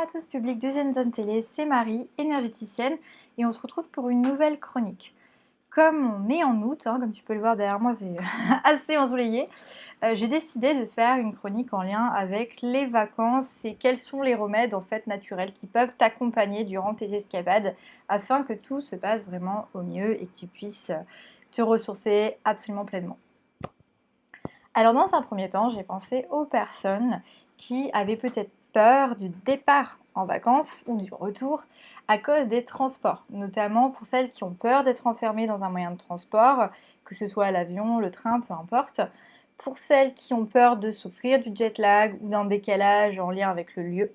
À tous, public de Zone Télé, c'est Marie, énergéticienne, et on se retrouve pour une nouvelle chronique. Comme on est en août, hein, comme tu peux le voir derrière moi, c'est assez ensoleillé, euh, j'ai décidé de faire une chronique en lien avec les vacances et quels sont les remèdes en fait naturels qui peuvent t'accompagner durant tes escapades afin que tout se passe vraiment au mieux et que tu puisses te ressourcer absolument pleinement. Alors dans un premier temps, j'ai pensé aux personnes qui avaient peut-être peur du départ en vacances ou du retour à cause des transports, notamment pour celles qui ont peur d'être enfermées dans un moyen de transport, que ce soit l'avion, le train, peu importe. Pour celles qui ont peur de souffrir du jet lag ou d'un décalage en lien avec le lieu,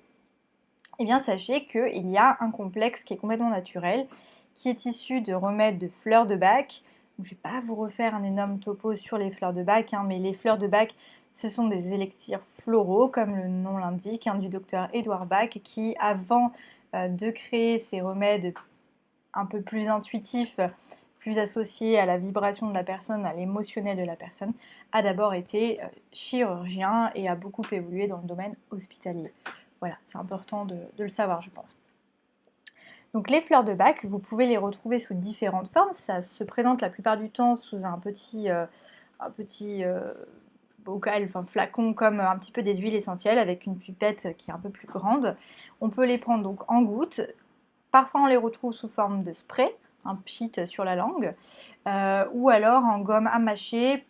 eh bien sachez qu'il y a un complexe qui est complètement naturel, qui est issu de remèdes de fleurs de bac. Je ne vais pas vous refaire un énorme topo sur les fleurs de bac, hein, mais les fleurs de bac ce sont des élixirs floraux, comme le nom l'indique, hein, du docteur Edouard Bach, qui, avant euh, de créer ces remèdes un peu plus intuitifs, plus associés à la vibration de la personne, à l'émotionnel de la personne, a d'abord été euh, chirurgien et a beaucoup évolué dans le domaine hospitalier. Voilà, c'est important de, le savoir, je pense. Donc les fleurs de bac, vous pouvez les retrouver sous différentes formes. Ça se présente la plupart du temps sous un petit, euh, un petit bocal, enfin flacon comme un petit peu des huiles essentielles avec une pipette qui est un peu plus grande. On peut les prendre donc en gouttes. Parfois on les retrouve sous forme de spray, un pchit sur la langue, euh, ou alors en gomme à mâcher.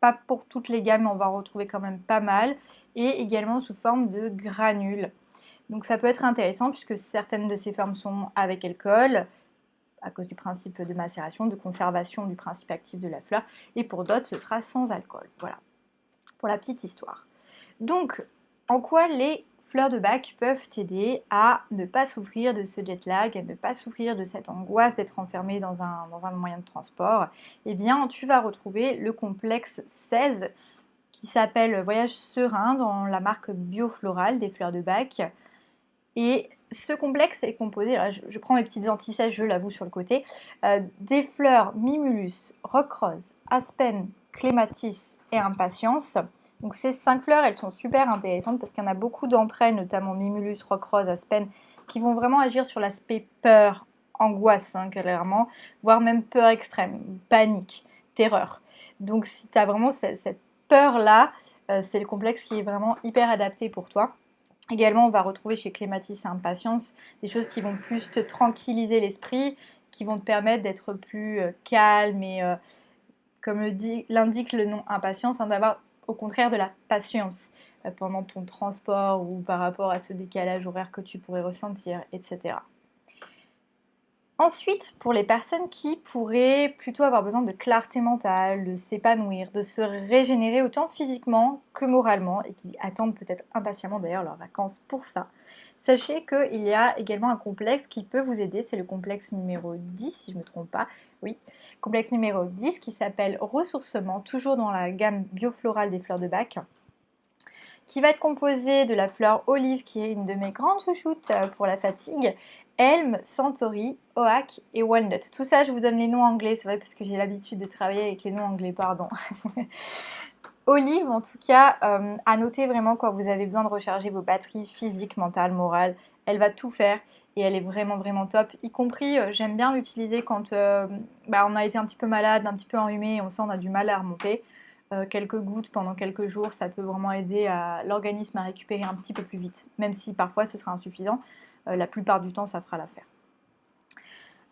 Pas pour toutes les gammes, mais on va en retrouver quand même pas mal. Et également sous forme de granules. Donc ça peut être intéressant puisque certaines de ces formes sont avec alcool, à cause du principe de macération, de conservation du principe actif de la fleur, et pour d'autres ce sera sans alcool. Voilà pour la petite histoire. Donc, en quoi les fleurs de bac peuvent t'aider à ne pas souffrir de ce jet lag, à ne pas souffrir de cette angoisse d'être enfermé dans un, moyen de transport? Eh bien, tu vas retrouver le complexe 16 qui s'appelle Voyage serein dans la marque Biofloral des fleurs de bac. Et ce complexe est composé, je, prends mes petites antisèches, je l'avoue sur le côté, euh, des fleurs Mimulus, Rock Rose, Aspen, Clématis et Impatience. Donc ces cinq fleurs, elles sont super intéressantes parce qu'il y en a beaucoup d'entre elles, notamment Mimulus, Rock Rose, Aspen, qui vont vraiment agir sur l'aspect peur, angoisse, hein, clairement, voire même peur extrême, panique, terreur. Donc si tu as vraiment cette, peur-là, euh, c'est le complexe qui est vraiment hyper adapté pour toi. Également, on va retrouver chez Clématis et Impatience des choses qui vont plus te tranquilliser l'esprit, qui vont te permettre d'être plus euh, calme et, euh, comme l'indique le nom Impatience, hein, d'avoir au contraire de la patience euh, pendant ton transport ou par rapport à ce décalage horaire que tu pourrais ressentir, etc. Ensuite, pour les personnes qui pourraient plutôt avoir besoin de clarté mentale, de s'épanouir, de se régénérer autant physiquement que moralement et qui attendent peut-être impatiemment d'ailleurs leurs vacances pour ça, sachez qu'il y a également un complexe qui peut vous aider, c'est le complexe numéro 10 si je ne me trompe pas, oui, complexe numéro 10 qui s'appelle Ressourcement, toujours dans la gamme bioflorale des fleurs de bac qui va être composé de la fleur olive qui est une de mes grandes chouchoutes pour la fatigue Elm, Centauri, Oak et Walnut. Tout ça, je vous donne les noms anglais, c'est vrai parce que j'ai l'habitude de travailler avec les noms anglais, pardon. Olive, en tout cas, euh, à noter vraiment quand vous avez besoin de recharger vos batteries physiques, mentales, morales. Elle va tout faire et elle est vraiment vraiment top. Y compris, euh, j'aime bien l'utiliser quand euh, bah, on a été un petit peu malade, un petit peu enrhumé et on sent qu'on a du mal à remonter. quelques gouttes pendant quelques jours, ça peut vraiment aider l'organisme à récupérer un petit peu plus vite, même si parfois ce sera insuffisant. Euh, la plupart du temps, ça fera l'affaire.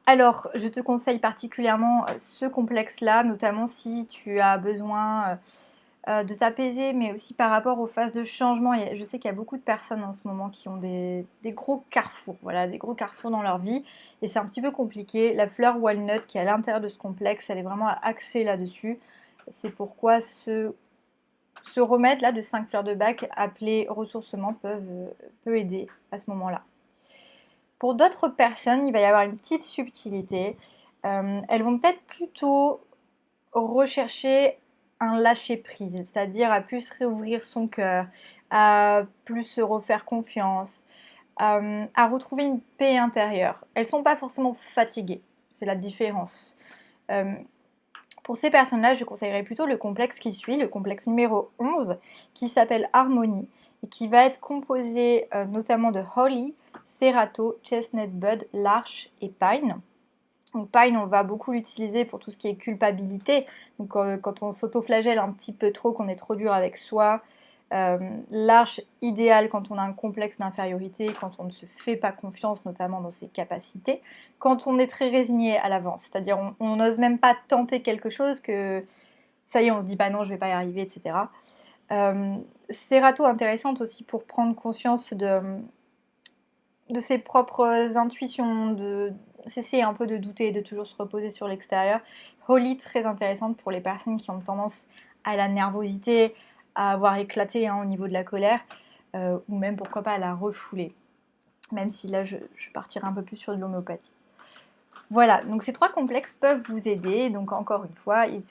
Alors, je te conseille particulièrement euh, ce complexe-là, notamment si tu as besoin euh, de t'apaiser, mais aussi par rapport aux phases de changement. Je sais qu'il y a beaucoup de personnes en ce moment qui ont des, gros carrefours, voilà, des gros carrefours dans leur vie, et c'est un petit peu compliqué. La fleur walnut qui est à l'intérieur de ce complexe, elle est vraiment axée là-dessus. C'est pourquoi ce, remède-là de 5 fleurs de bac appelé ressourcement peut aider à ce moment-là. Pour d'autres personnes, il va y avoir une petite subtilité. Euh, elles vont peut-être plutôt rechercher un lâcher-prise, c'est-à-dire à plus réouvrir son cœur, à plus se refaire confiance, euh, à retrouver une paix intérieure. Elles ne sont pas forcément fatiguées, c'est la différence. Euh, pour ces personnes-là, je conseillerais plutôt le complexe qui suit, le complexe numéro 11, qui s'appelle Harmonie qui va être composé euh, notamment de holly, serrato, chestnut bud, larch et pine. Donc pine, on va beaucoup l'utiliser pour tout ce qui est culpabilité. Donc quand on s'autoflagelle un petit peu trop, qu'on est trop dur avec soi, euh, l'arche idéale quand on a un complexe d'infériorité, quand on ne se fait pas confiance, notamment dans ses capacités, quand on est très résigné à l'avance, c'est-à-dire on n'ose même pas tenter quelque chose que ça y est, on se dit bah non, je vais pas y arriver, etc. Euh, Serato intéressante aussi pour prendre conscience de, ses propres intuitions, de cesser un peu de douter, de toujours se reposer sur l'extérieur. Holly très intéressante pour les personnes qui ont tendance à la nervosité, à avoir éclaté hein, au niveau de la colère, euh, ou même pourquoi pas à la refouler. Même si là je, partirai un peu plus sur de l'homéopathie. Voilà, donc ces trois complexes peuvent vous aider. Donc encore une fois, ils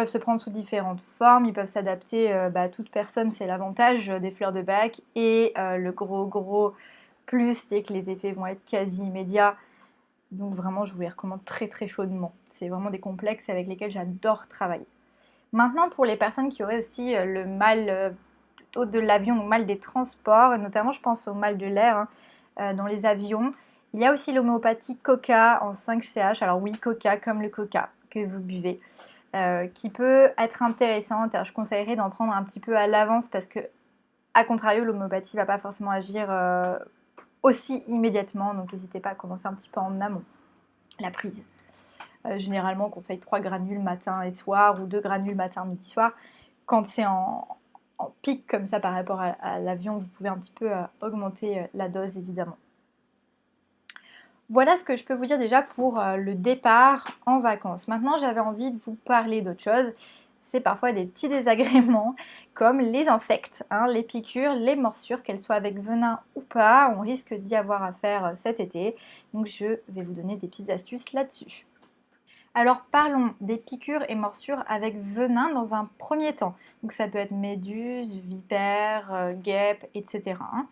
peuvent se prendre sous différentes formes, ils peuvent s'adapter euh, bah, à toute personne, c'est l'avantage des fleurs de bac. Et euh, le gros gros plus, c'est que les effets vont être quasi immédiats. Donc vraiment, je vous les recommande très très chaudement. C'est vraiment des complexes avec lesquels j'adore travailler. Maintenant, pour les personnes qui auraient aussi euh, le mal euh, de l'avion, le mal des transports, notamment je pense au mal de l'air hein, euh, dans les avions, il y a aussi l'homéopathie coca en 5CH. Alors oui, coca comme le coca que vous buvez, qui peut être intéressante. Alors, je conseillerais d'en prendre un petit peu à l'avance parce que, à contrario, l'homéopathie ne va pas forcément agir aussi immédiatement. Donc n'hésitez pas à commencer un petit peu en amont la prise. Euh, généralement, on conseille 3 granules matin et soir ou 2 granules matin, midi, soir. Quand c'est en, pic comme ça par rapport à, l'avion, vous pouvez un petit peu euh, augmenter euh, la dose évidemment. Voilà ce que je peux vous dire déjà pour le départ en vacances. Maintenant, j'avais envie de vous parler d'autre chose. C'est parfois des petits désagréments comme les insectes, hein, les piqûres, les morsures, qu'elles soient avec venin ou pas. On risque d'y avoir à faire cet été. Donc, je vais vous donner des petites astuces là-dessus. Alors parlons des piqûres et morsures avec venin dans un premier temps. Donc ça peut être méduse, vipère, euh, guêpe, etc. Hein.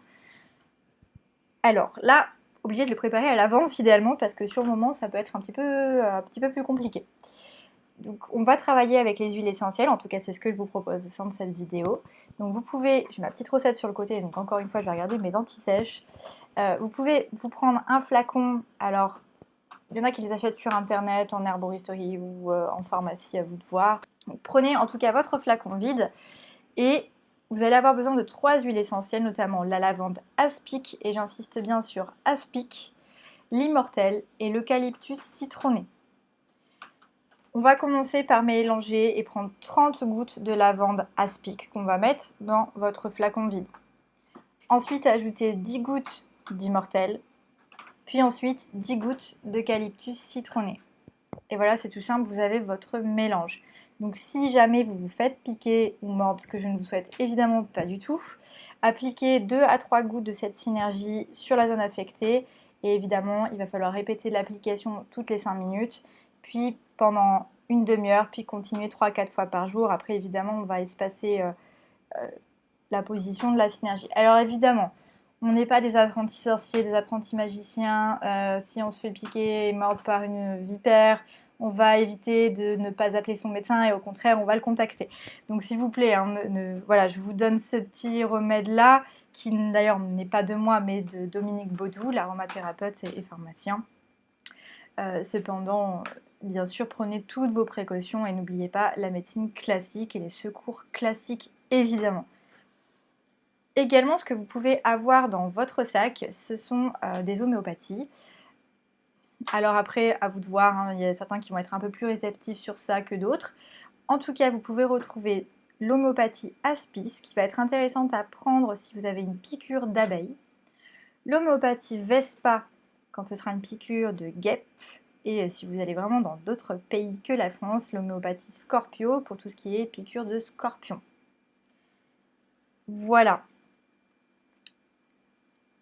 Alors là, obligé de le préparer à l'avance idéalement parce que sur le moment ça peut être un petit peu, un petit peu plus compliqué. Donc on va travailler avec les huiles essentielles, en tout cas c'est ce que je vous propose au sein de cette vidéo. Donc vous pouvez, j'ai ma petite recette sur le côté, donc encore une fois je vais regarder mes anti-sèches. Euh, vous pouvez vous prendre un flacon, alors il y en a qui les achètent sur internet, en herboristerie ou euh, en pharmacie, à vous de voir. prenez en tout cas votre flacon vide et vous allez avoir besoin de trois huiles essentielles, notamment la lavande aspic, et j'insiste bien sur aspic, l'immortel et l'eucalyptus citronné. On va commencer par mélanger et prendre 30 gouttes de lavande aspic qu'on va mettre dans votre flacon vide. Ensuite, ajoutez 10 gouttes d'immortel, puis ensuite 10 gouttes d'eucalyptus citronné. Et voilà, c'est tout simple, vous avez votre mélange. Donc si jamais vous vous faites piquer ou mordre, ce que je ne vous souhaite évidemment pas du tout, appliquez 2 à 3 gouttes de cette synergie sur la zone affectée. Et évidemment, il va falloir répéter l'application toutes les 5 minutes, puis pendant une demi-heure, puis continuer 3 à 4 fois par jour. Après, évidemment, on va espacer euh, euh, la position de la synergie. Alors évidemment, on n'est pas des apprentis sorciers, des apprentis magiciens. Euh, si on se fait piquer et mordre par une vipère, on va éviter de ne pas appeler son médecin et au contraire, on va le contacter. Donc s'il vous plaît, hein, voilà, je vous donne ce petit remède-là, qui d'ailleurs n'est pas de moi, mais de Dominique Baudou, l'aromathérapeute et, pharmacien. Euh, cependant, bien sûr, prenez toutes vos précautions et n'oubliez pas la médecine classique et les secours classiques, évidemment. Également, ce que vous pouvez avoir dans votre sac, ce sont euh, des homéopathies. Alors après, à vous de voir, hein, il y a certains qui vont être un peu plus réceptifs sur ça que d'autres. En tout cas, vous pouvez retrouver l'homéopathie Aspis, qui va être intéressante à prendre si vous avez une piqûre d'abeille. L'homéopathie Vespa, quand ce sera une piqûre de guêpe. Et si vous allez vraiment dans d'autres pays que la France, l'homéopathie Scorpio, pour tout ce qui est piqûre de scorpion. Voilà,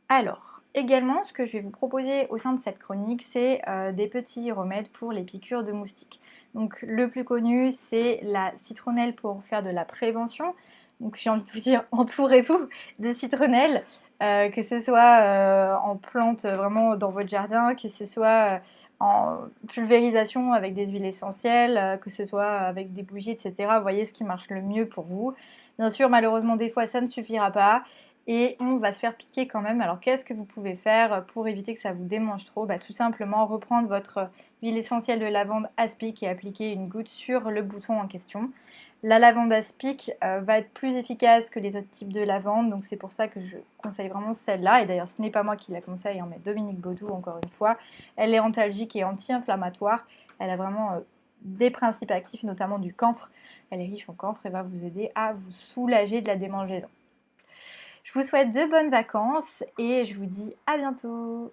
alors, également, ce que je vais vous proposer au sein de cette chronique, c'est euh, des petits remèdes pour les piqûres de moustiques. Donc, le plus connu, c'est la citronnelle pour faire de la prévention. Donc, j'ai envie de vous dire, entourez-vous de citronnelle, euh, que ce soit euh, en plante vraiment dans votre jardin, que ce soit en pulvérisation avec des huiles essentielles, que ce soit avec des bougies, etc. Voyez ce qui marche le mieux pour vous. Bien sûr, malheureusement, des fois, ça ne suffira pas. Et on va se faire piquer quand même. Alors qu'est-ce que vous pouvez faire pour éviter que ça vous démange trop? Bah, Tout simplement reprendre votre huile essentielle de lavande aspic et appliquer une goutte sur le bouton en question. La lavande aspic euh, va être plus efficace que les autres types de lavande, donc c'est pour ça que je conseille vraiment celle-là. Et d'ailleurs, ce n'est pas moi qui la conseille, hein, mais Dominique Baudou, encore une fois. Elle est antalgique et anti-inflammatoire. Elle a vraiment euh, des principes actifs, notamment du camphre. Elle est riche en camphre et va vous aider à vous soulager de la démangeaison. Je vous souhaite de bonnes vacances et je vous dis à bientôt